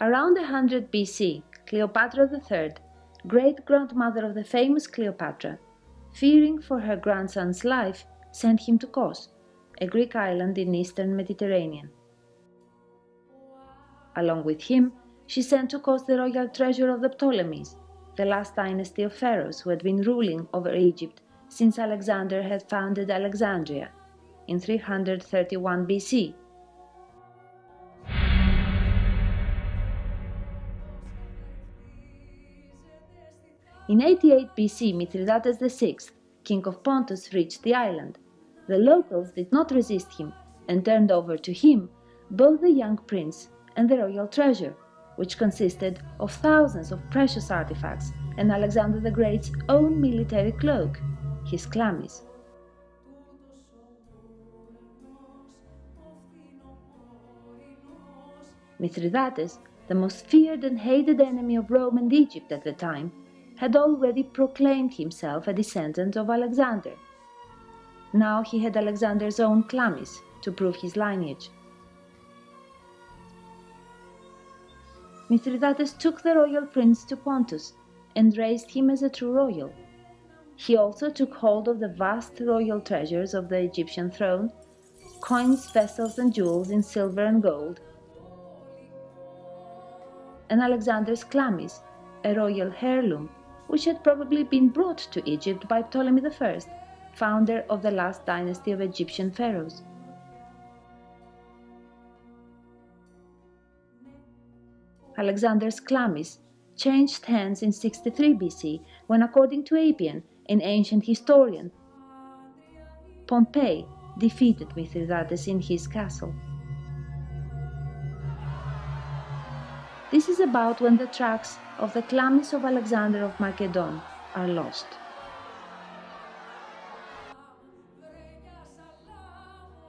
Around 100 BC, Cleopatra III, great grandmother of the famous Cleopatra, fearing for her grandson's life, sent him to Kos, a Greek island in eastern Mediterranean. Along with him, she sent to Kos the royal treasure of the Ptolemies, the last dynasty of pharaohs who had been ruling over Egypt since Alexander had founded Alexandria in 331 BC. In 88 BC, Mithridates VI, king of Pontus, reached the island. The locals did not resist him and turned over to him both the young prince and the royal treasure, which consisted of thousands of precious artifacts and Alexander the Great's own military cloak, his chlamys. Mithridates, the most feared and hated enemy of Rome and Egypt at the time, had already proclaimed himself a descendant of Alexander. Now he had Alexander's own chlamys to prove his lineage. Mithridates took the royal prince to Pontus and raised him as a true royal. He also took hold of the vast royal treasures of the Egyptian throne, coins, vessels, and jewels in silver and gold, and Alexander's chlamys, a royal heirloom, which had probably been brought to Egypt by Ptolemy I, founder of the last dynasty of Egyptian pharaohs. Alexander's chlamys changed hands in 63 BC when, according to Appian, an ancient historian, Pompey defeated Mithridates in his castle. This is about when the tracks of the chlamys of Alexander of Macedon are lost.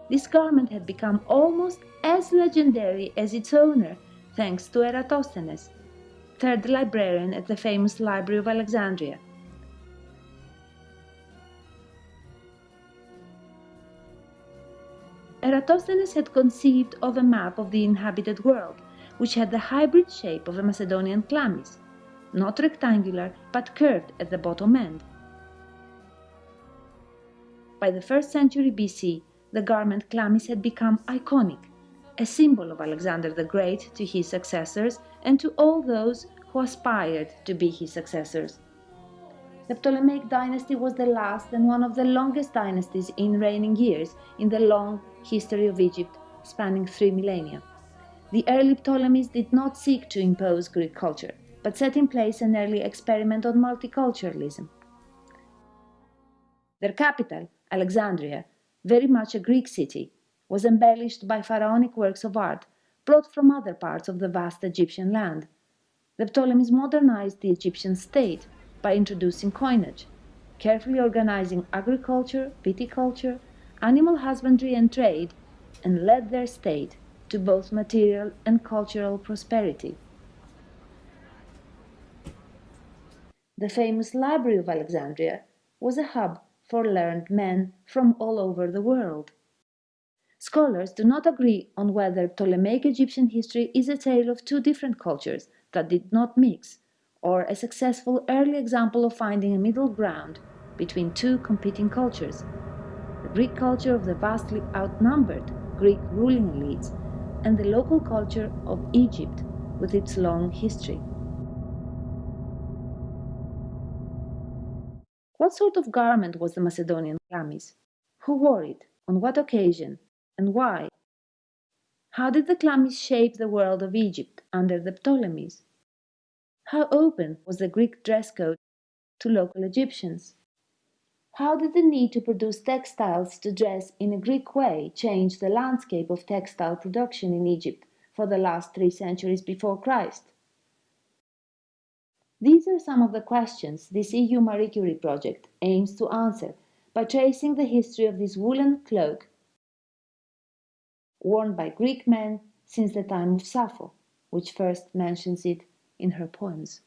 This garment had become almost as legendary as its owner thanks to Eratosthenes, third librarian at the famous Library of Alexandria. Eratosthenes had conceived of a map of the inhabited world, which had the hybrid shape of a Macedonian chlamys, not rectangular but curved at the bottom end. By the 1st century BC, the garment chlamys had become iconic, a symbol of Alexander the Great to his successors and to all those who aspired to be his successors. The Ptolemaic dynasty was the last and one of the longest dynasties in reigning years in the long history of Egypt, spanning three millennia. The early Ptolemies did not seek to impose Greek culture, but set in place an early experiment on multiculturalism. Their capital, Alexandria, very much a Greek city, was embellished by pharaonic works of art brought from other parts of the vast Egyptian land. The Ptolemies modernized the Egyptian state by introducing coinage, carefully organizing agriculture, viticulture, animal husbandry, and trade, and led their state to both material and cultural prosperity. The famous Library of Alexandria was a hub for learned men from all over the world. Scholars do not agree on whether Ptolemaic Egyptian history is a tale of two different cultures that did not mix, or a successful early example of finding a middle ground between two competing cultures the Greek culture of the vastly outnumbered Greek ruling elites and the local culture of Egypt with its long history. What sort of garment was the Macedonian chlamys? Who wore it? On what occasion? And why? How did the chlamys shape the world of Egypt under the Ptolemies? How open was the Greek dress code to local Egyptians? How did the need to produce textiles to dress in a Greek way change the landscape of textile production in Egypt for the last three centuries before Christ? These are some of the questions this EU Marie Curie project aims to answer by tracing the history of this woolen cloak worn by Greek men since the time of Sappho, which first mentions it in her poems.